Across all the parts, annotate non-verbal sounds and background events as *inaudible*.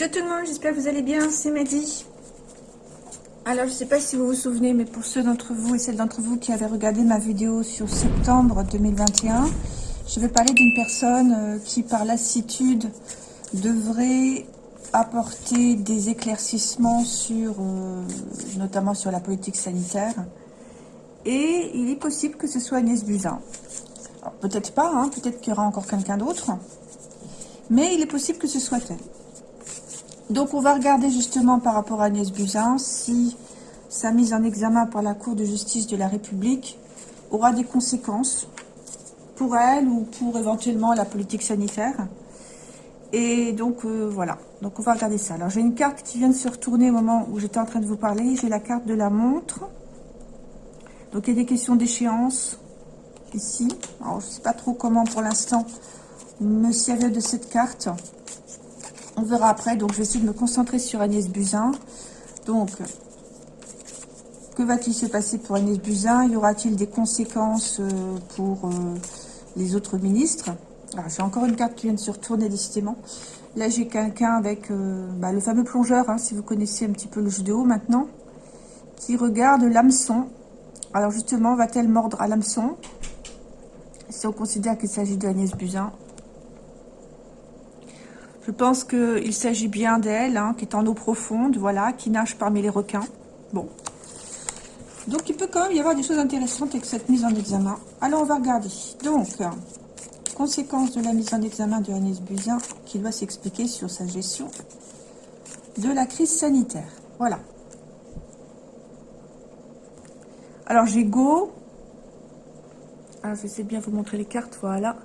Bonjour tout le monde, j'espère que vous allez bien, c'est Mehdi. Alors, je ne sais pas si vous vous souvenez, mais pour ceux d'entre vous et celles d'entre vous qui avaient regardé ma vidéo sur septembre 2021, je vais parler d'une personne euh, qui, par lassitude, devrait apporter des éclaircissements sur, euh, notamment sur la politique sanitaire. Et il est possible que ce soit Agnès Buzyn. Peut-être pas, hein, peut-être qu'il y aura encore quelqu'un d'autre. Mais il est possible que ce soit elle. Donc, on va regarder justement par rapport à Agnès Buzyn si sa mise en examen par la Cour de justice de la République aura des conséquences pour elle ou pour éventuellement la politique sanitaire. Et donc, euh, voilà. Donc, on va regarder ça. Alors, j'ai une carte qui vient de se retourner au moment où j'étais en train de vous parler. J'ai la carte de la montre. Donc, il y a des questions d'échéance ici. Alors, je ne sais pas trop comment, pour l'instant, me servir de cette carte. On verra après. Donc, je vais essayer de me concentrer sur Agnès Buzyn. Donc, que va-t-il se passer pour Agnès Buzyn? Y aura-t-il des conséquences euh, pour euh, les autres ministres? Ah, J'ai encore une carte qui vient de se retourner décidément. Là, j'ai quelqu'un avec euh, bah, le fameux plongeur, hein, si vous connaissez un petit peu le jeu de haut maintenant, qui regarde l'hameçon. Alors justement, va-t-elle mordre à l'hameçon? Si on considère qu'il s'agit d'Agnès Buzyn, je pense qu'il s'agit bien d'elle, hein, qui est en eau profonde, voilà, qui nage parmi les requins. Bon. Donc, il peut quand même y avoir des choses intéressantes avec cette mise en examen. Alors, on va regarder. Donc, conséquence de la mise en examen de Agnès Buzyn, qui doit s'expliquer sur sa gestion de la crise sanitaire. Voilà. Alors, j'ai Go. Alors, je vais bien vous montrer les cartes, voilà.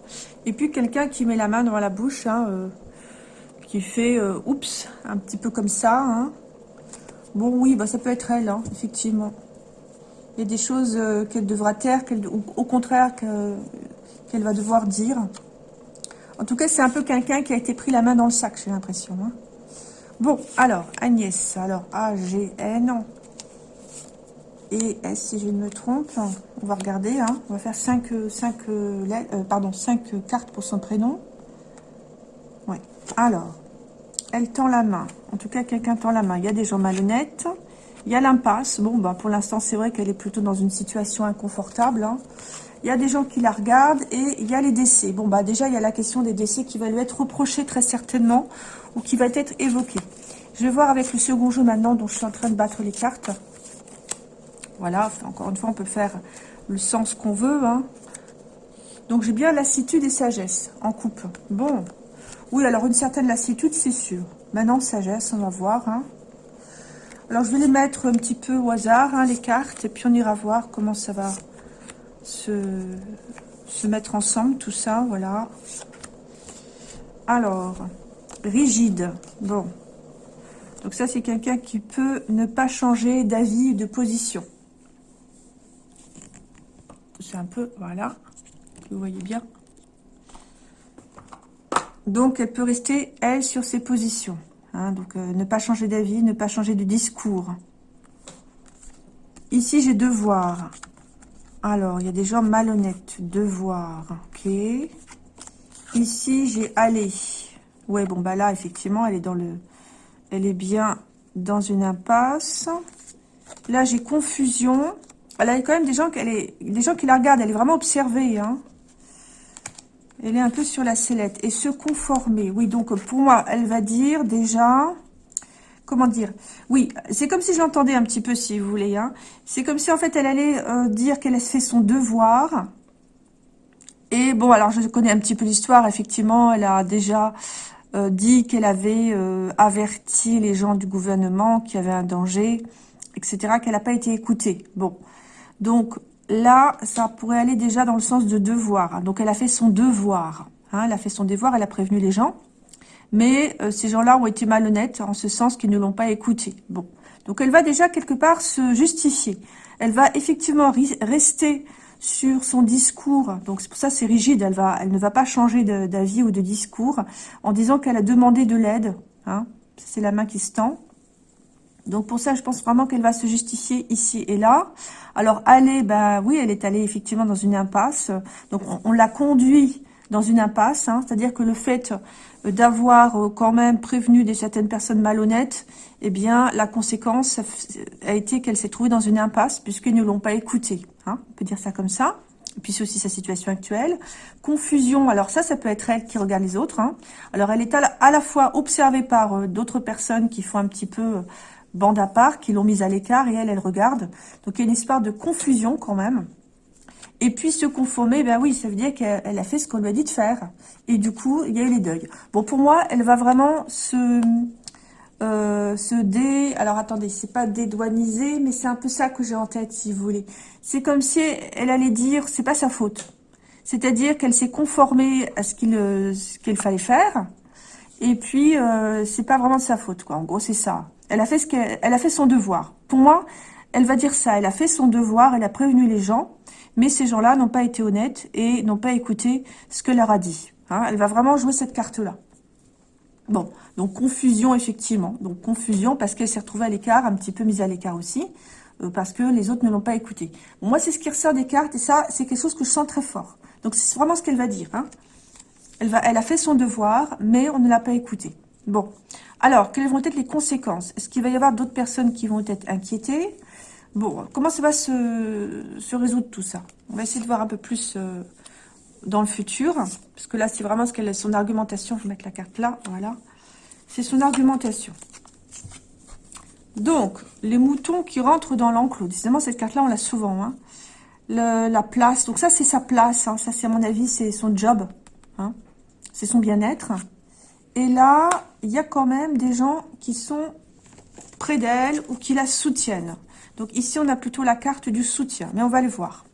Et puis, quelqu'un qui met la main dans la bouche, hein, euh, qui fait euh, oups, un petit peu comme ça. Hein. Bon, oui, bah, ça peut être elle, hein, effectivement. Il y a des choses euh, qu'elle devra taire, ou au contraire qu'elle va devoir dire. En tout cas, c'est un peu quelqu'un qui a été pris la main dans le sac, j'ai l'impression. Hein. Bon, alors, Agnès, alors A-G-N et S, si je ne me trompe. On va regarder, hein. on va faire 5, 5, euh, pardon, 5 cartes pour son prénom. Ouais, alors, elle tend la main. En tout cas, quelqu'un tend la main. Il y a des gens malhonnêtes. Il y a l'impasse. Bon, bah, pour l'instant, c'est vrai qu'elle est plutôt dans une situation inconfortable. Hein. Il y a des gens qui la regardent et il y a les décès. Bon, bah déjà, il y a la question des décès qui va lui être reprochée très certainement ou qui va être évoquée. Je vais voir avec le second jeu maintenant dont je suis en train de battre les cartes. Voilà, encore une fois, on peut faire le sens qu'on veut. Hein. Donc, j'ai bien lassitude et sagesse en coupe. Bon, oui, alors une certaine lassitude, c'est sûr. Maintenant, sagesse, on va voir. Hein. Alors, je vais les mettre un petit peu au hasard, hein, les cartes, et puis on ira voir comment ça va se, mettre ensemble, tout ça, voilà. Alors, rigide, bon. Donc ça, c'est quelqu'un qui peut ne pas changer d'avis, de position. C'est un peu, voilà, vous voyez bien. Donc, elle peut rester, elle, sur ses positions. Hein. donc, euh, ne pas changer d'avis, ne pas changer de discours. Ici, j'ai devoir. Alors, il y a des gens malhonnêtes. Devoir, ok. Ici, j'ai aller. Ouais, bon, bah là, effectivement, elle est dans le... Elle est bien dans une impasse. Là, j'ai confusion. Elle a quand même des gens, qui la regardent. Elle est vraiment observée, hein. Elle est un peu sur la sellette. Et se conformer. Oui, donc pour moi, elle va dire déjà... Comment dire? Oui, c'est comme si j'entendais un petit peu, si vous voulez. Hein. C'est comme si, en fait, elle allait euh, dire qu'elle a fait son devoir. Et bon, alors, je connais un petit peu l'histoire. Effectivement, elle a déjà euh, dit qu'elle avait euh, averti les gens du gouvernement qu'il y avait un danger, etc., qu'elle n'a pas été écoutée. Bon, donc, là, ça pourrait aller déjà dans le sens de devoir. Donc, elle a fait son devoir. Hein, elle a fait son devoir, elle a prévenu les gens. Mais euh, ces gens-là ont été malhonnêtes en ce sens qu'ils ne l'ont pas écouté. Bon. Donc, elle va déjà quelque part se justifier. Elle va effectivement rester sur son discours. Donc, c'est pour ça c'est rigide. Elle, va, elle ne va pas changer d'avis ou de discours en disant qu'elle a demandé de l'aide. Hein. C'est la main qui se tend. Donc pour ça, je pense vraiment qu'elle va se justifier ici et là. Alors aller, ben oui, elle est allée effectivement dans une impasse. Donc on, l'a conduit dans une impasse, hein. c'est-à-dire que le fait d'avoir quand même prévenu des certaines personnes malhonnêtes, eh bien, la conséquence a été qu'elle s'est trouvée dans une impasse, puisqu'ils ne l'ont pas écoutée. Hein, on peut dire ça comme ça. Et puis c'est aussi sa situation actuelle. Confusion, alors ça, ça peut être elle qui regarde les autres. Hein. Alors elle est à la, fois observée par d'autres personnes qui font un petit peu bande à part, qui l'ont mise à l'écart, et elle, elle regarde. Donc il y a une histoire de confusion quand même. Et puis se conformer, ben oui, ça veut dire qu'elle a fait ce qu'on lui a dit de faire. Et du coup, il y a eu les deuils. Bon, pour moi, elle va vraiment se, euh, se dé... Alors attendez, c'est pas dédouaniser, mais c'est un peu ça que j'ai en tête, si vous voulez. C'est comme si elle allait dire, c'est pas sa faute. C'est-à-dire qu'elle s'est conformée à ce qu'il euh, qu'il fallait faire. Et puis, euh, c'est pas vraiment de sa faute, quoi. En gros, c'est ça. Elle a fait ce qu'elle a fait son devoir. Pour moi, elle va dire ça. Elle a fait son devoir, elle a prévenu les gens, mais ces gens-là n'ont pas été honnêtes et n'ont pas écouté ce que leur a dit. Hein. elle va vraiment jouer cette carte-là. Bon, donc confusion, effectivement. Donc confusion parce qu'elle s'est retrouvée à l'écart, un petit peu mise à l'écart aussi, euh, parce que les autres ne l'ont pas écouté. moi, c'est ce qui ressort des cartes, et ça, c'est quelque chose que je sens très fort. Donc c'est vraiment ce qu'elle va dire. Hein. Elle, elle a fait son devoir, mais on ne l'a pas écouté. Bon, alors, quelles vont être les conséquences? Est-ce qu'il va y avoir d'autres personnes qui vont être inquiétées? Bon, comment ça va se, résoudre tout ça? On va essayer de voir un peu plus euh, dans le futur. Parce que là, c'est vraiment ce qu'elle son argumentation. Je vais mettre la carte là, voilà. C'est son argumentation. Donc, les moutons qui rentrent dans l'enclos. Décidément, cette carte-là, on l'a souvent. Hein. la place. Donc ça, c'est sa place. Hein. Ça, c'est à mon avis, c'est son job. Hein. C'est son bien-être. Et là, il y a quand même des gens qui sont près d'elle ou qui la soutiennent. Donc ici, on a plutôt la carte du soutien, mais on va le voir.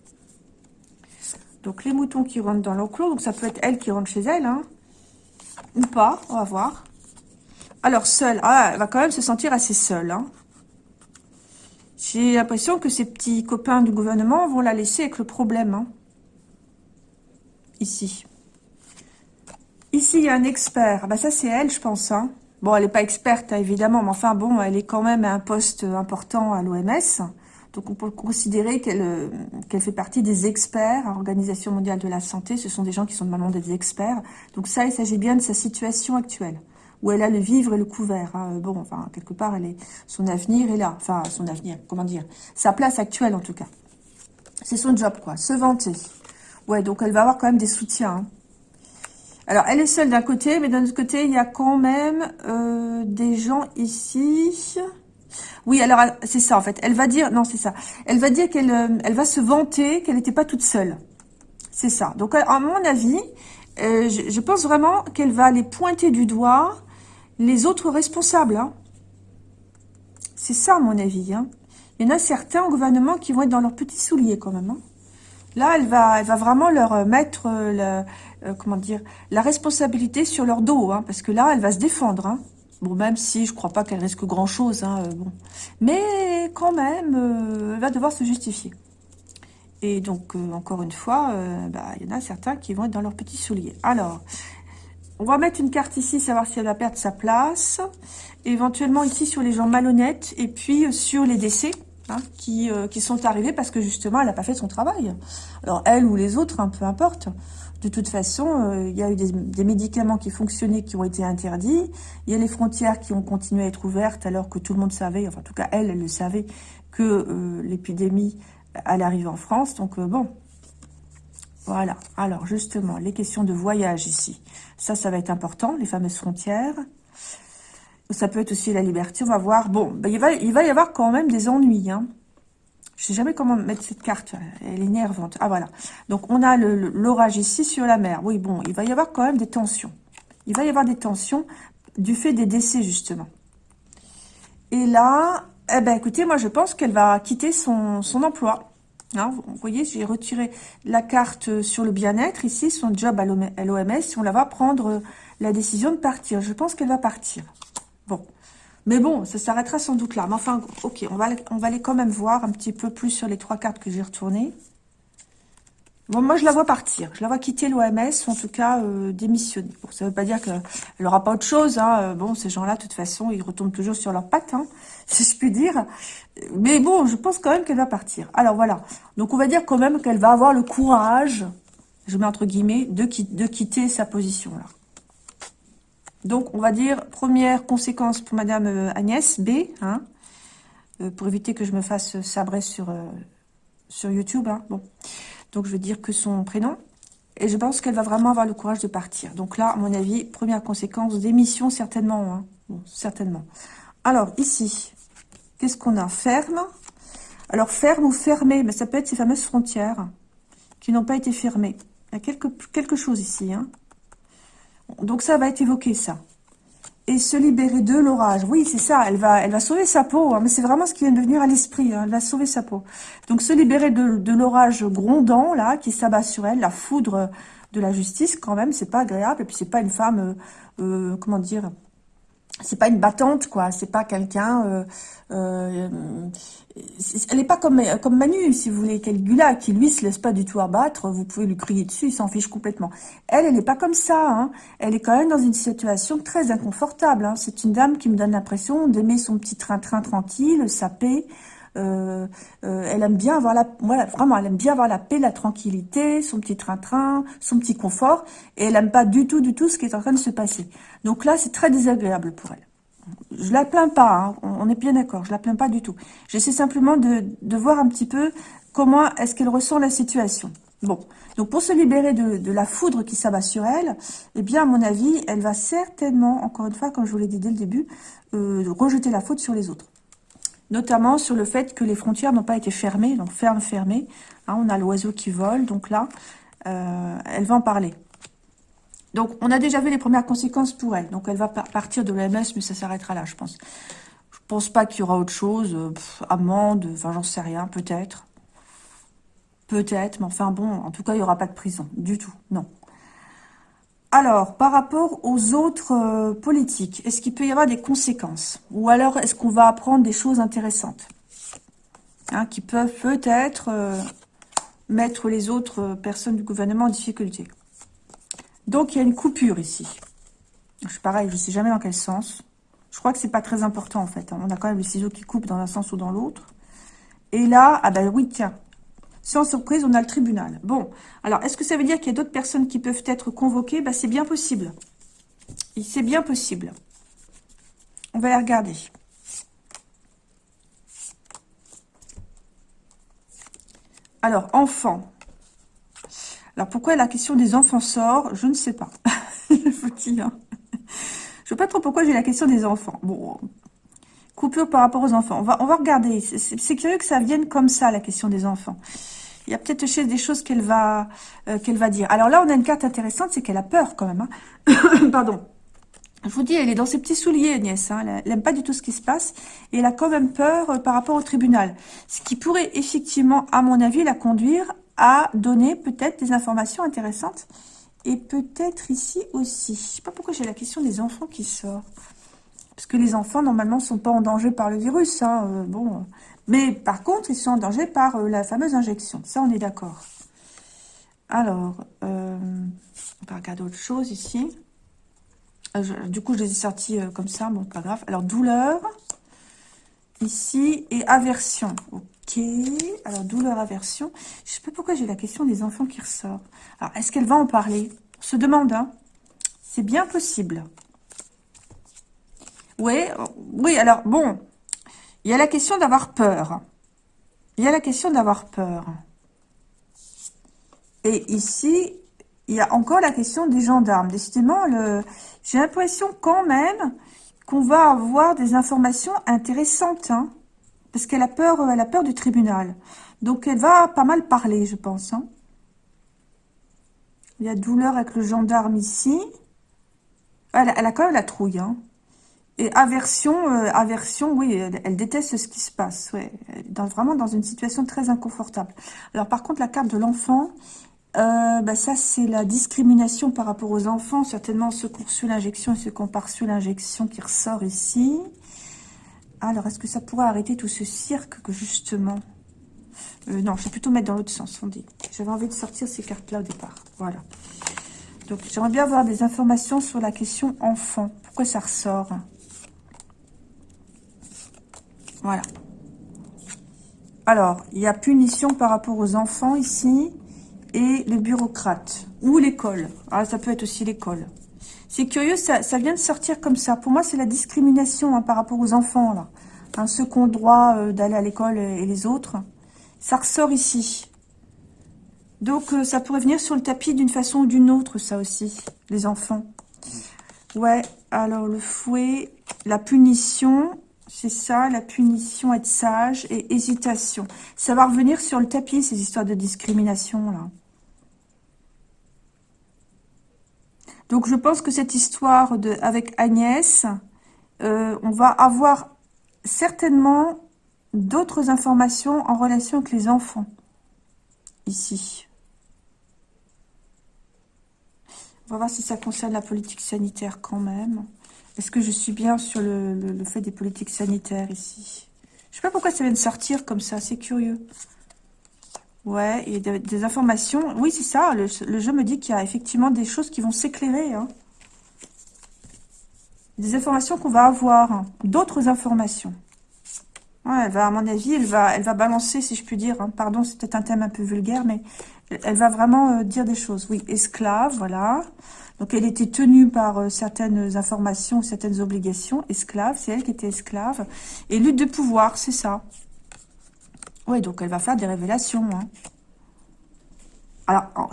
Donc les moutons qui rentrent dans l'enclos, donc ça peut être elle qui rentre chez elle, hein, ou pas, on va voir. Alors seule, ah, elle va quand même se sentir assez seule. Hein. J'ai l'impression que ces petits copains du gouvernement vont la laisser avec le problème. Hein. Ici. Ici, il y a un expert. bah, ça, c'est elle, je pense. Hein. Bon, elle n'est pas experte, hein, évidemment, mais enfin, bon, elle est quand même à un poste important à l'OMS. Donc, on peut considérer qu'elle euh, qu'elle fait partie des experts à l'Organisation mondiale de la santé. Ce sont des gens qui sont normalement des experts. Donc, ça, il s'agit bien de sa situation actuelle, où elle a le vivre et le couvert. Hein. Bon, enfin, quelque part, elle est, son avenir est là. Enfin, son avenir, comment dire Sa place actuelle, en tout cas. C'est son job, quoi. Se vanter. Ouais, donc elle va avoir quand même des soutiens. Alors, elle est seule d'un côté, mais d'un autre côté, il y a quand même euh, des gens ici. Oui, alors, c'est ça, en fait. Elle va dire... Non, c'est ça. Elle va dire qu'elle euh, va se vanter qu'elle n'était pas toute seule. C'est ça. Donc, à mon avis, euh, je, pense vraiment qu'elle va aller pointer du doigt les autres responsables. Hein. C'est ça, à mon avis. Hein. Il y en a certains au gouvernement qui vont être dans leurs petits souliers, quand même. Hein. Là, elle va, elle va vraiment leur mettre... le euh, comment dire, la responsabilité sur leur dos, hein, parce que là, elle va se défendre. Hein. Bon, même si je crois pas qu'elle risque grand-chose, hein, euh. Mais quand même, euh, elle va devoir se justifier. Et donc, encore une fois, bah, il y en a certains qui vont être dans leurs petits souliers. Alors, on va mettre une carte ici, savoir si elle va perdre sa place. Éventuellement ici sur les gens malhonnêtes et puis sur les décès. Qui, qui sont arrivés parce que justement, elle n'a pas fait son travail. Alors, elle ou les autres, peu importe. De toute façon, euh, il y a eu des, médicaments qui fonctionnaient, qui ont été interdits. Il y a les frontières qui ont continué à être ouvertes alors que tout le monde savait, enfin en tout cas elle, elle le savait, que euh, l'épidémie allait arriver en France. Donc euh, bon, voilà. Alors justement, les questions de voyage ici. Ça, ça va être important, les fameuses frontières. Ça peut être aussi la liberté, on va voir. Bon, ben, il, va, y avoir quand même des ennuis, hein. Je sais jamais comment mettre cette carte. Elle est énervante. Ah, voilà. Donc, on a l'orage ici sur la mer. Oui, bon, il va y avoir quand même des tensions. Il va y avoir des tensions du fait des décès, justement. Et là, eh ben, écoutez, moi, je pense qu'elle va quitter son, emploi. Hein, vous voyez, j'ai retiré la carte sur le bien-être, ici, son job à l'OMS. On la va prendre la décision de partir. Je pense qu'elle va partir. Bon. Mais bon, ça s'arrêtera sans doute là. Mais enfin, ok, on va, on va aller quand même voir un petit peu plus sur les trois cartes que j'ai retournées. Bon, moi, je la vois partir. Je la vois quitter l'OMS, en tout cas euh, démissionner. Bon, ça ne veut pas dire qu'elle n'aura pas autre chose. Hein. Euh, bon, ces gens-là, de toute façon, ils retombent toujours sur leurs pattes, hein, *laughs* si je puis dire. Mais bon, je pense quand même qu'elle va partir. Alors, voilà. Donc, on va dire quand même qu'elle va avoir le courage, je mets entre guillemets, de, de quitter sa position, là. Donc, on va dire, première conséquence pour Madame euh, Agnès, B, hein, euh, pour éviter que je me fasse sabrer sur, euh, sur YouTube. Hein. Donc, je vais dire que son prénom. Et je pense qu'elle va vraiment avoir le courage de partir. Donc là, à mon avis, première conséquence, démission certainement. Hein. Certainement. Alors, ici, qu'est-ce qu'on a? Ferme. Alors, ferme ou fermé, mais ça peut être ces fameuses frontières qui n'ont pas été fermées. Il y a quelque, quelque chose ici. Hein. Donc ça va être évoqué, ça. Et se libérer de l'orage. Oui, c'est ça. Elle va, elle va sauver sa peau. Hein, mais c'est vraiment ce qui vient de venir à l'esprit. Hein, elle va sauver sa peau. Donc se libérer de, l'orage grondant, là, qui s'abat sur elle. La foudre de la justice, quand même. C'est pas agréable. Et puis c'est pas une femme, euh, euh comment dire c'est pas une battante, quoi. C'est pas quelqu'un... Euh, euh, elle n'est pas comme, comme Manu, si vous voulez, Gula, qui lui se laisse pas du tout abattre. Vous pouvez lui crier dessus, il s'en fiche complètement. Elle, elle n'est pas comme ça. Hein. Elle est quand même dans une situation très inconfortable. Hein. C'est une dame qui me donne l'impression d'aimer son petit train-train tranquille, sa paix. Euh, euh, elle aime bien avoir la, voilà, vraiment, elle aime bien avoir la paix, la tranquillité, son petit train-train, son petit confort, et elle aime pas du tout, du tout ce qui est en train de se passer. Donc là, c'est très désagréable pour elle. Je la plains pas, hein, on, est bien d'accord, je la plains pas du tout. J'essaie simplement de, voir un petit peu comment est-ce qu'elle ressent la situation. Bon, donc pour se libérer de, de la foudre qui s'abat sur elle, eh bien, à mon avis, elle va certainement, encore une fois, comme je vous l'ai dit dès le début, euh, rejeter la faute sur les autres notamment sur le fait que les frontières n'ont pas été fermées, donc ferme, fermées. Hein, on a l'oiseau qui vole, donc là, euh, elle va en parler. Donc, on a déjà vu les premières conséquences pour elle. Donc, elle va partir de l'OMS, mais ça s'arrêtera là, je pense. Je pense pas qu'il y aura autre chose. Euh, amende, enfin, j'en sais rien, peut-être. Peut-être, mais enfin, bon, en tout cas, il n'y aura pas de prison. Du tout, non. Alors, par rapport aux autres euh, politiques, est-ce qu'il peut y avoir des conséquences? Ou alors, est-ce qu'on va apprendre des choses intéressantes? Hein, Qui peuvent peut-être euh, mettre les autres euh, personnes du gouvernement en difficulté. Donc, il y a une coupure ici. Je, pareil, je ne sais jamais dans quel sens. Je crois que c'est pas très important, en fait. Hein. On a quand même le ciseau qui coupe dans un sens ou dans l'autre. Et là, ah ben oui, tiens, sans surprise, on a le tribunal. Bon, alors, est-ce que ça veut dire qu'il y a d'autres personnes qui peuvent être convoquées? Bah, C'est bien possible. C'est bien possible. On va les regarder. Alors, enfants. Alors, pourquoi la question des enfants sort? Je ne sais pas. *laughs* Je vous dis, hein. Je ne sais pas trop pourquoi j'ai la question des enfants. Bon, coupure par rapport aux enfants. On va, on va regarder. C'est curieux que ça vienne comme ça, la question des enfants. Il y a peut-être des choses qu'elle va, euh, qu'elle va dire. Alors là, on a une carte intéressante, c'est qu'elle a peur quand même. Hein. *coughs* Pardon. Je vous dis, elle est dans ses petits souliers, Agnès. Hein. Elle n'aime pas du tout ce qui se passe. Et elle a quand même peur euh, par rapport au tribunal. Ce qui pourrait effectivement, à mon avis, la conduire à donner peut-être des informations intéressantes. Et peut-être ici aussi. Je sais pas pourquoi j'ai la question des enfants qui sort. Parce que les enfants, normalement, sont pas en danger par le virus. Hein. Euh, bon, mais par contre, ils sont en danger par euh, la fameuse injection. Ça, on est d'accord. Alors, euh, on va regarder autre chose ici. du coup, je les ai sortis comme ça. Bon, pas grave. Alors, douleur. Ici. Et aversion. Ok. Alors, douleur, aversion. Je ne sais pas pourquoi j'ai la question des enfants qui ressort. Alors, est-ce qu'elle va en parler? On se demande, hein. C'est bien possible. Oui, oui, alors bon, il y a la question d'avoir peur. Il y a la question d'avoir peur. Et ici, il y a encore la question des gendarmes. Décidément, j'ai l'impression quand même qu'on va avoir des informations intéressantes. Hein, parce qu'elle a peur, elle a peur du tribunal. Donc, elle va pas mal parler, je pense. Hein. Il y a douleur avec le gendarme ici. Elle, elle a quand même la trouille. Hein. Et aversion, euh, aversion, oui, elle, déteste ce qui se passe. Vraiment dans une situation très inconfortable. Alors par contre, la carte de l'enfant, euh, bah, ça c'est la discrimination par rapport aux enfants. Certainement ceux qui ont reçu l'injection et ceux qui ont reçu l'injection qui ressort ici. Alors, est-ce que ça pourrait arrêter tout ce cirque que justement... Euh, non, je vais plutôt mettre dans l'autre sens, on dit. J'avais envie de sortir ces cartes-là au départ. Voilà. Donc, j'aimerais bien avoir des informations sur la question enfant. Pourquoi ça ressort? Voilà. Alors, il y a punition par rapport aux enfants ici et les bureaucrates ou l'école. Ah, ça peut être aussi l'école. C'est curieux, ça, vient de sortir comme ça. Pour moi, c'est la discrimination hein, par rapport aux enfants, là. Hein, ceux qui ont le droit euh, d'aller à l'école et les autres. Ça ressort ici. Donc, euh, ça pourrait venir sur le tapis d'une façon ou d'une autre, ça aussi, les enfants. Ouais, alors le fouet, la punition, c'est ça, la punition, être sage et hésitation. Ça va revenir sur le tapis, ces histoires de discrimination, là. Donc, je pense que cette histoire avec Agnès, euh, on va avoir certainement d'autres informations en relation avec les enfants. Ici. On va voir si ça concerne la politique sanitaire quand même. Est-ce que je suis bien sur le, fait des politiques sanitaires ici? Je sais pas pourquoi ça vient de sortir comme ça, c'est curieux. Ouais, y a des, informations. Oui, c'est ça, le, jeu me dit qu'il y a effectivement des choses qui vont s'éclairer. Hein. Des informations qu'on va avoir, hein. d'autres informations. Elle va, à mon avis, elle va, elle va balancer, si je puis dire. Hein. Pardon, c'est peut-être un thème un peu vulgaire, mais elle va vraiment euh, dire des choses. Oui, esclave, voilà. Donc, elle était tenue par euh, certaines informations, certaines obligations. Esclave, c'est elle qui était esclave. Et lutte de pouvoir, c'est ça. Oui, donc elle va faire des révélations. Hein. Alors,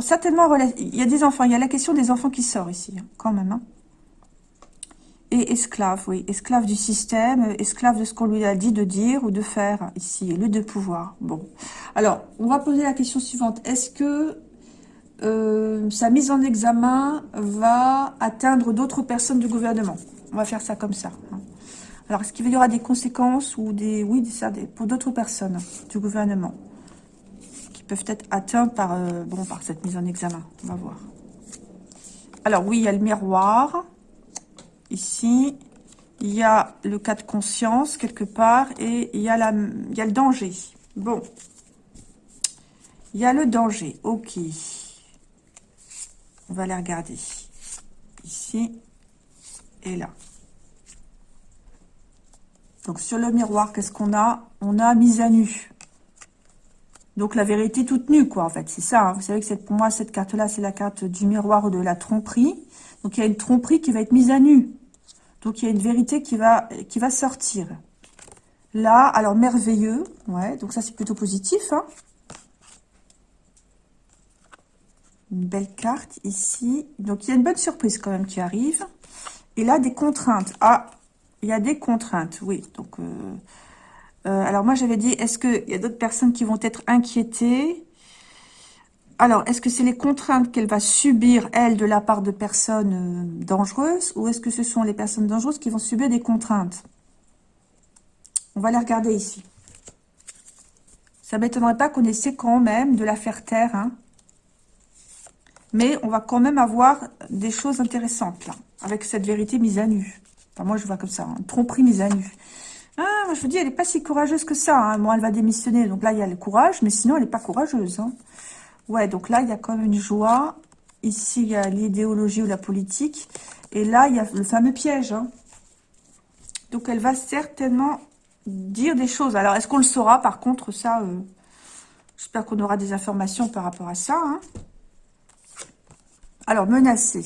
certainement, il y a des enfants. Il y a la question des enfants qui sort ici, hein, quand même. Hein. Et esclave, oui. Esclave du système, esclave de ce qu'on lui a dit de dire ou de faire ici. Lutte de pouvoir. Bon. Alors, on va poser la question suivante. Est-ce que euh, sa mise en examen va atteindre d'autres personnes du gouvernement? On va faire ça comme ça. Alors, est-ce qu'il y aura des conséquences ou des... Oui, ça, pour d'autres personnes du gouvernement qui peuvent être atteintes par, euh, bon, par cette mise en examen? On va voir. Alors, oui, il y a le miroir. Ici, il y a le cas de conscience quelque part et il y a, la, le danger. Bon. Il y a le danger. Ok. On va les regarder. Ici et là. Donc, sur le miroir, qu'est-ce qu'on a? On a mise à nu. Donc, la vérité toute nue, quoi, en fait. C'est ça. Hein. Vous savez que pour moi, cette carte-là, c'est la carte du miroir de la tromperie. Donc, il y a une tromperie qui va être mise à nu. Donc, il y a une vérité qui va, qui va sortir. Là, alors, merveilleux. Ouais, donc ça, c'est plutôt positif. Hein. Une belle carte ici. Donc, il y a une bonne surprise quand même qui arrive. Et là, des contraintes. Ah, il y a des contraintes, oui. Euh, euh, alors moi, j'avais dit, est-ce qu'il y a d'autres personnes qui vont être inquiétées? Alors, est-ce que c'est les contraintes qu'elle va subir, elle, de la part de personnes euh, dangereuses Ou est-ce que ce sont les personnes dangereuses qui vont subir des contraintes? On va les regarder ici. Ça ne m'étonnerait pas qu'on essaie quand même de la faire taire. Hein. Mais on va quand même avoir des choses intéressantes, là, avec cette vérité mise à nu moi, je vois comme ça. Une tromperie mise à nu. Ah, moi, je vous dis, elle n'est pas si courageuse que ça. Hein. Moi, elle va démissionner. Donc là, il y a le courage. Mais sinon, elle n'est pas courageuse. Hein. Ouais, donc là, il y a quand même une joie. Ici, il y a l'idéologie ou la politique. Et là, il y a le fameux piège. Hein. Donc, elle va certainement dire des choses. Alors, est-ce qu'on le saura Par contre, ça, euh, j'espère qu'on aura des informations par rapport à ça. Alors, menacer.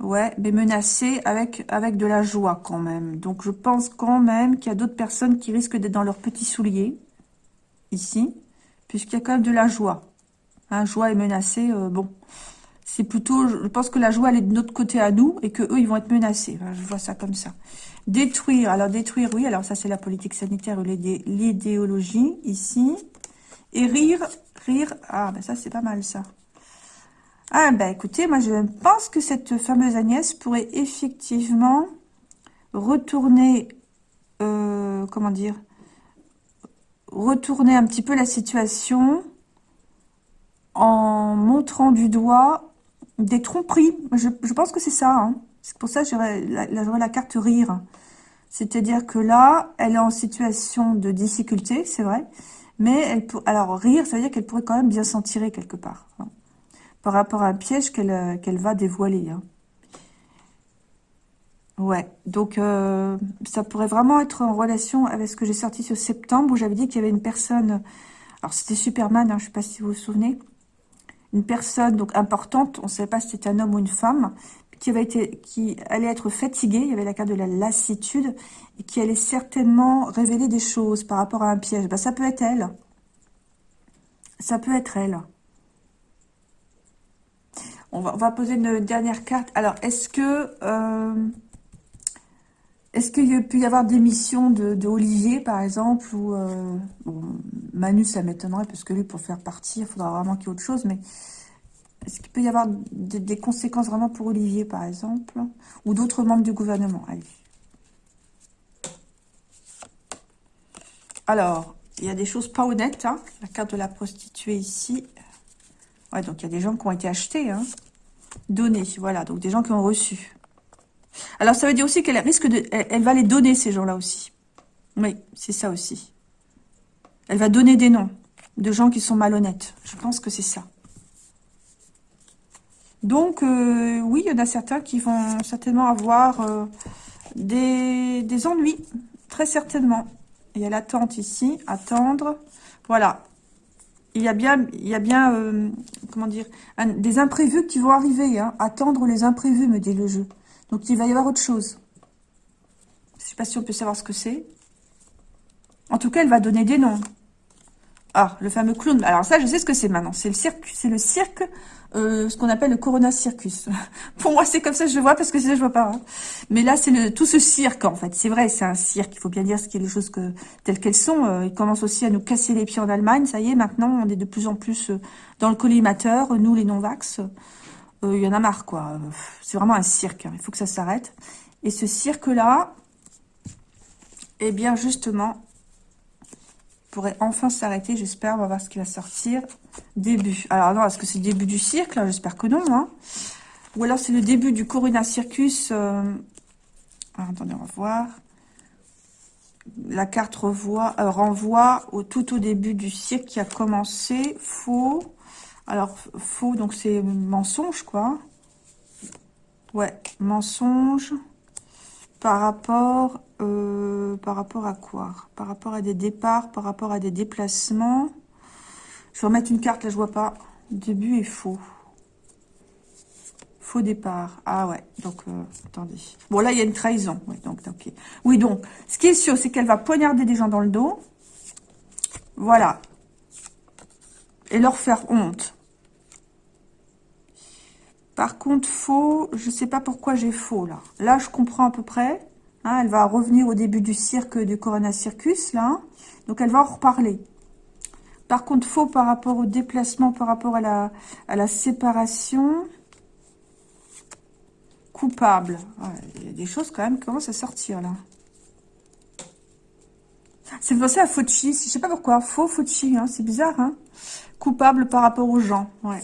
Ouais, mais menacé avec, avec de la joie quand même. Donc, je pense quand même qu'il y a d'autres personnes qui risquent d'être dans leurs petits souliers, ici, puisqu'il y a quand même de la joie. Hein, joie et menacé, euh, bon, c'est plutôt, je pense que la joie, elle est de notre côté à nous, et que eux, ils vont être menacés. je vois ça comme ça. Détruire, alors détruire, oui, alors ça, c'est la politique sanitaire ou l'idéologie, ici. Et rire, rire, ah, ben ça, c'est pas mal, ça. Ah ben écoutez, moi je pense que cette fameuse Agnès pourrait effectivement retourner, euh, comment dire, retourner un petit peu la situation en montrant du doigt des tromperies. Je, pense que c'est ça. Hein. C'est pour ça que j'aurais la, carte rire. C'est-à-dire que là, elle est en situation de difficulté, c'est vrai. Mais elle alors rire, ça veut dire qu'elle pourrait quand même bien s'en tirer quelque part. Hein par rapport à un piège qu'elle euh, va dévoiler. Hein. Ouais, donc euh, ça pourrait vraiment être en relation avec ce que j'ai sorti ce septembre, où j'avais dit qu'il y avait une personne, alors c'était Superman, hein, je ne sais pas si vous vous souvenez, une personne donc importante, on ne savait pas si c'était un homme ou une femme, qui, allait être fatiguée, il y avait la carte de la lassitude, et qui allait certainement révéler des choses par rapport à un piège. Ben, ça peut être elle. Ça peut être elle. On va, on va poser une dernière carte. Alors, est-ce que... Euh, est-ce qu'il peut y avoir des missions de, Olivier, par exemple, ou euh, Manu, ça m'étonnerait, parce que lui, pour faire partir, il faudra vraiment qu'il y ait autre chose, mais est-ce qu'il peut y avoir des, conséquences vraiment pour Olivier, par exemple, ou d'autres membres du gouvernement? Allez. Alors, il y a des choses pas honnêtes, hein. la carte de la prostituée ici. Ouais, donc il y a des gens qui ont été achetés, hein. donnés, voilà, donc des gens qui ont reçu. Alors, ça veut dire aussi qu'elle risque de... Elle, va les donner, ces gens-là aussi. Oui, c'est ça aussi. Elle va donner des noms de gens qui sont malhonnêtes. Je pense que c'est ça. Donc, euh, oui, il y en a certains qui vont certainement avoir euh, des, ennuis, très certainement. Il y a l'attente ici, attendre. Voilà. Il y a bien, il y a bien euh, comment dire, des imprévus qui vont arriver. Hein. Attendre les imprévus, me dit le jeu. Donc, il va y avoir autre chose. Je ne sais pas si on peut savoir ce que c'est. En tout cas, elle va donner des noms. Ah, le fameux clown. Alors ça, je sais ce que c'est maintenant. C'est le cirque, c'est le cirque, euh, ce qu'on appelle le Corona Circus. *laughs* Pour moi, c'est comme ça que je vois, parce que c'est je vois pas. Hein. Mais là, c'est tout ce cirque, en fait. C'est vrai, c'est un cirque. Il faut bien dire ce qui est les choses telles qu'elles sont. Euh, ils commencent aussi à nous casser les pieds en Allemagne. Ça y est, maintenant, on est de plus en plus euh, dans le collimateur. Nous, les non-vax. Euh, il y en a marre, quoi. C'est vraiment un cirque. Hein. Il faut que ça s'arrête. Et ce cirque-là, eh bien, justement, pourrait enfin s'arrêter, j'espère. On va voir ce qui va sortir. Début. Alors, non, est-ce que c'est le début du cirque, J'espère que non, hein. Ou alors, c'est le début du Corona Circus. Euh, attendez, on va voir. La carte euh, renvoie au, tout au début du cirque qui a commencé. Faux. Alors, faux, donc c'est mensonge, quoi. Ouais, mensonge par rapport, euh, par rapport à quoi? Par rapport à des départs, par rapport à des déplacements. Je vais remettre une carte, là, je vois pas. Début est faux. Faux départ. Ah ouais, donc, euh, attendez. Bon, là, il y a une trahison. Oui, donc. Oui, donc, ce qui est sûr, c'est qu'elle va poignarder des gens dans le dos. Voilà. Et leur faire honte. Par contre, faux, je ne sais pas pourquoi j'ai faux, là. Là, je comprends à peu près. Hein, elle va revenir au début du cirque, du Corona Circus, là. Donc, elle va en reparler. Par contre, faux par rapport au déplacement, par rapport à la, à la séparation. Coupable. il y a des choses, quand même, qui commencent à sortir, là. C'est pensé à Fauci. Je sais pas pourquoi. Faux Fauci, hein. c'est bizarre, hein. Coupable par rapport aux gens, ouais.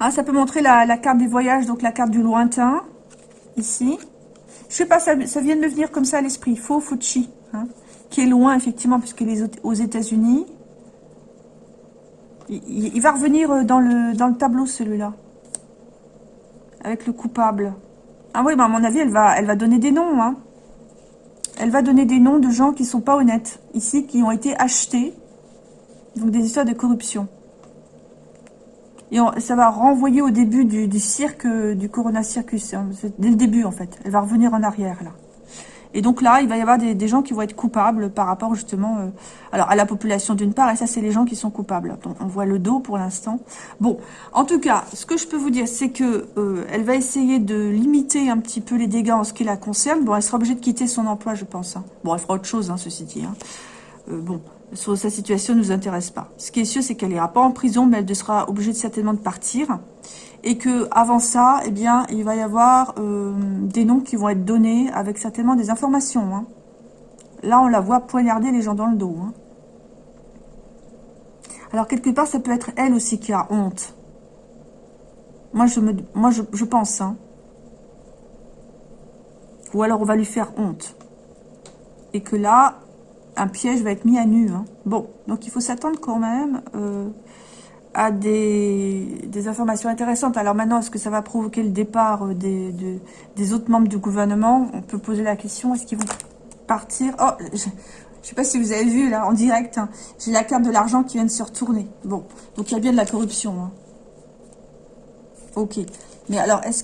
Ah, ça peut montrer la, carte des voyages, donc la carte du lointain, ici. Je sais pas, ça, vient de me venir comme ça à l'esprit. Faux Fuchi, hein, qui est loin, effectivement, puisqu'il est aux États-Unis. Il, va revenir euh, dans le, tableau, celui-là. Avec le coupable. Ah oui, mais à mon avis, elle va, elle va donner des noms. Hein. Elle va donner des noms de gens qui sont pas honnêtes. Ici, qui ont été achetés. Donc, des histoires de corruption. Et ça va renvoyer au début du, cirque, du Corona Circus. Dès le début, en fait. Elle va revenir en arrière, là. Et donc là, il va y avoir des, gens qui vont être coupables par rapport, justement, euh, alors à la population d'une part, et ça, c'est les gens qui sont coupables. on voit le dos pour l'instant. Bon, en tout cas, ce que je peux vous dire, c'est que euh, elle va essayer de limiter un petit peu les dégâts en ce qui la concerne. Bon, elle sera obligée de quitter son emploi, je pense. Hein. Bon, elle fera autre chose, hein, ceci dit. Hein. Euh, bon, sur sa situation ne nous intéresse pas. Ce qui est sûr, c'est qu'elle n'ira pas en prison, mais elle sera obligée certainement de partir. Et que avant ça, eh bien, il va y avoir euh, des noms qui vont être donnés avec certainement des informations. Hein. Là, on la voit poignarder les gens dans le dos. Hein. Alors, quelque part, ça peut être elle aussi qui a honte. Moi, je, me, moi, je, je pense. Hein. Ou alors, on va lui faire honte. Et que là, un piège va être mis à nu. Hein. Bon, donc il faut s'attendre quand même euh, à des, informations intéressantes. Alors maintenant, est-ce que ça va provoquer le départ euh, des, autres membres du gouvernement? On peut poser la question, est-ce qu'ils vont partir? Oh, Je sais pas si vous avez vu là en direct, hein. j'ai la carte de l'argent qui vient de se retourner. Bon, donc il y a bien de la corruption. Hein. Ok. Mais alors, est-ce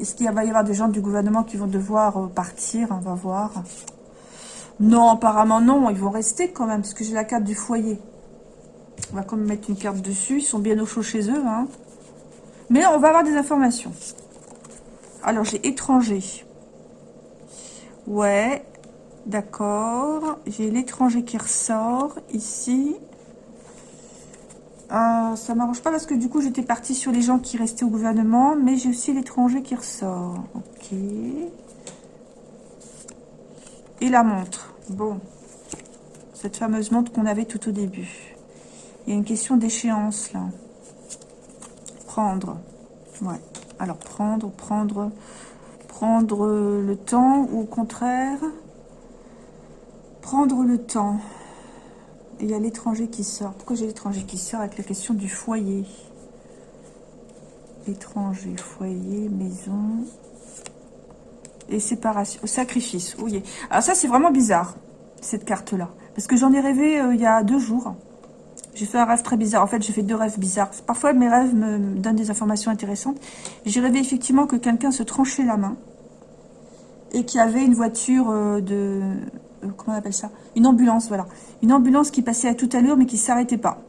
est-ce qu'il va y avoir des gens du gouvernement qui vont devoir euh, partir? On va voir. Non, apparemment non, ils vont rester quand même, parce que j'ai la carte du foyer. On va quand même mettre une carte dessus, ils sont bien au chaud chez eux. Hein. Mais on va avoir des informations. Alors, j'ai étranger. Ouais, d'accord. J'ai l'étranger qui ressort ici. Euh, ça m'arrange pas parce que du coup, j'étais partie sur les gens qui restaient au gouvernement. Mais j'ai aussi l'étranger qui ressort. Ok. Et la montre. Bon. Cette fameuse montre qu'on avait tout au début. Il y a une question d'échéance, là. Prendre. Ouais. Alors, prendre, prendre prendre le temps ou au contraire prendre le temps. Il y a l'étranger qui sort. Pourquoi j'ai l'étranger qui sort avec la question du foyer? Étranger, foyer, maison et séparation, sacrifice. Oui. Alors ça, c'est vraiment bizarre, cette carte-là. Parce que j'en ai rêvé euh, il y a deux jours. J'ai fait un rêve très bizarre. En fait, j'ai fait deux rêves bizarres. Parfois, mes rêves me donnent des informations intéressantes. J'ai rêvé effectivement que quelqu'un se tranchait la main et qu'il y avait une voiture euh, de... Euh, comment on appelle ça? Une ambulance, voilà. Une ambulance qui passait à toute allure, mais qui ne s'arrêtait pas.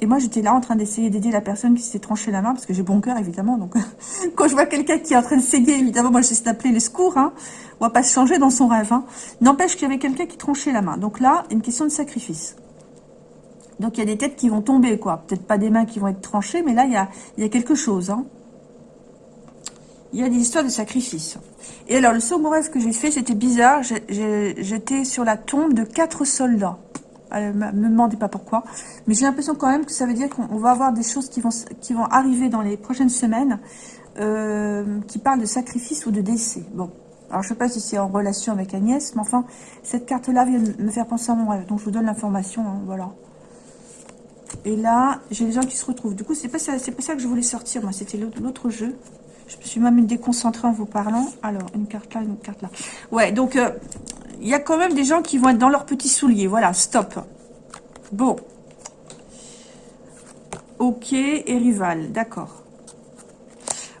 Et moi, j'étais là en train d'essayer d'aider la personne qui s'était tranchée la main, parce que j'ai bon cœur, évidemment. Donc, *laughs* quand je vois quelqu'un qui est en train de saigner, évidemment, moi, j'essaie d'appeler les secours. Hein. On va pas se changer dans son rêve. Hein. N'empêche qu'il y avait quelqu'un qui tranchait la main. Donc là, une question de sacrifice. Donc, il y a des têtes qui vont tomber, quoi. Peut-être pas des mains qui vont être tranchées, mais là, il y a, il y a quelque chose. Hein. Il y a des histoires de sacrifice. Et alors, le second rêve que j'ai fait, c'était bizarre. J'étais sur la tombe de quatre soldats. Ne me demandez pas pourquoi. Mais j'ai l'impression quand même que ça veut dire qu'on va avoir des choses qui vont, qui vont arriver dans les prochaines semaines euh, qui parlent de sacrifice ou de décès. Bon. Alors, je sais pas si c'est en relation avec Agnès, mais enfin, cette carte-là vient me faire penser à mon rêve. Donc, je vous donne l'information, hein, voilà. Et là, j'ai les gens qui se retrouvent. Du coup, c'est pas, pas ça que je voulais sortir, moi. C'était l'autre jeu. Je me suis même déconcentrée en vous parlant. Alors, une carte là, une carte là. Ouais, donc, euh, il y a quand même des gens qui vont être dans leurs petits souliers. Voilà, stop. Bon. Ok, et rival, d'accord.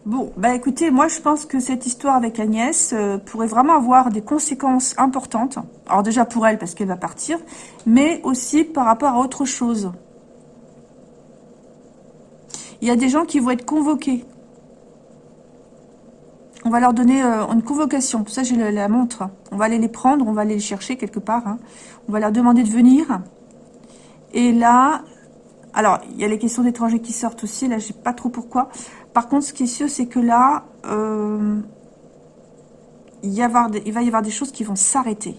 Bon, bah écoutez, moi je pense que cette histoire avec Agnès euh, pourrait vraiment avoir des conséquences importantes. Alors déjà pour elle, parce qu'elle va partir, mais aussi par rapport à autre chose. Il y a des gens qui vont être convoqués on va leur donner euh, une convocation. Pour ça, j'ai la, montre. On va aller les prendre, on va aller les chercher quelque part. Hein. On va leur demander de venir. Et là, alors, il y a les questions d'étrangers qui sortent aussi. Là, je sais pas trop pourquoi. Par contre, ce qui est sûr, c'est que là, euh, il, va y avoir des choses qui vont s'arrêter.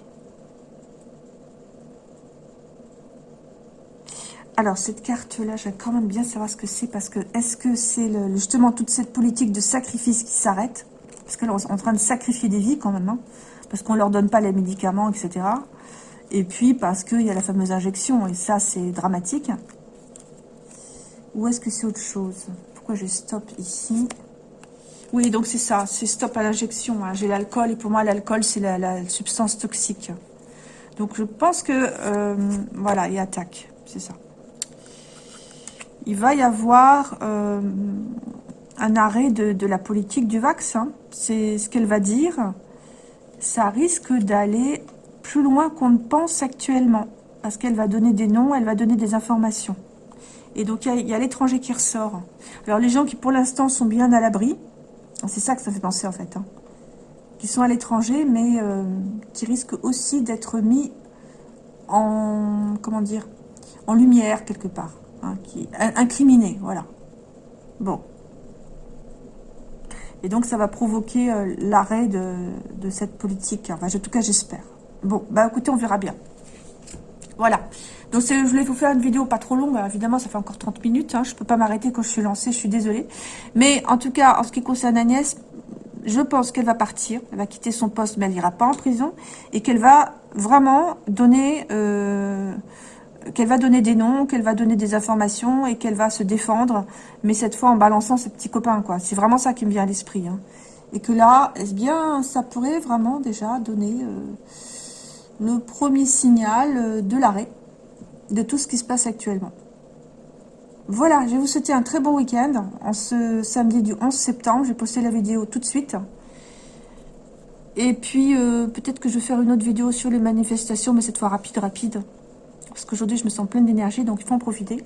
Alors, cette carte-là, j'aime quand même bien savoir ce que c'est, parce que est-ce que c'est justement toute cette politique de sacrifice qui s'arrête? Parce qu'elle est en train de sacrifier des vies quand même, hein. parce qu'on ne leur donne pas les médicaments, etc. Et puis parce qu'il y a la fameuse injection, et ça c'est dramatique. Ou est-ce que c'est autre chose? Pourquoi je stop ici? Oui, donc c'est ça, c'est stop à l'injection. Hein. J'ai l'alcool, et pour moi l'alcool c'est la, substance toxique. Donc je pense que, euh, voilà, il attaque, c'est ça. Il va y avoir euh, un arrêt de, la politique du vaccin. C'est ce qu'elle va dire. Ça risque d'aller plus loin qu'on ne pense actuellement. Parce qu'elle va donner des noms, elle va donner des informations. Et donc, il y a, l'étranger qui ressort. Alors, les gens qui, pour l'instant, sont bien à l'abri, c'est ça que ça fait penser, en fait, hein, qui sont à l'étranger, mais euh, qui risquent aussi d'être mis en, comment dire, en lumière, quelque part. Hein, incriminés, voilà. Bon. Et donc, ça va provoquer euh, l'arrêt de, cette politique. Enfin, en tout cas, j'espère. Bon, bah écoutez, on verra bien. Voilà. Donc, je voulais vous faire une vidéo pas trop longue. évidemment, ça fait encore 30 minutes. Hein. Je ne peux pas m'arrêter quand je suis lancée. Je suis désolée. Mais en tout cas, en ce qui concerne Agnès, je pense qu'elle va partir. Elle va quitter son poste, mais elle n'ira pas en prison. Et qu'elle va vraiment donner... Euh, qu'elle va donner des noms, qu'elle va donner des informations et qu'elle va se défendre, mais cette fois en balançant ses petits copains, quoi. C'est vraiment ça qui me vient à l'esprit. Hein. Et que là, est-ce bien, ça pourrait vraiment déjà donner... Euh, le premier signal euh, de l'arrêt de tout ce qui se passe actuellement. Voilà, je vais vous souhaiter un très bon week-end en ce samedi du 11 septembre. Je vais poster la vidéo tout de suite. Et puis, euh, peut-être que je vais faire une autre vidéo sur les manifestations, mais cette fois rapide, rapide. Parce qu'aujourd'hui, je me sens pleine d'énergie, donc il faut en profiter.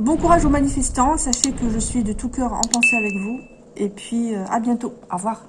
Bon courage aux manifestants. Sachez que je suis de tout cœur en pensée avec vous. Et puis, euh, à bientôt. Au revoir.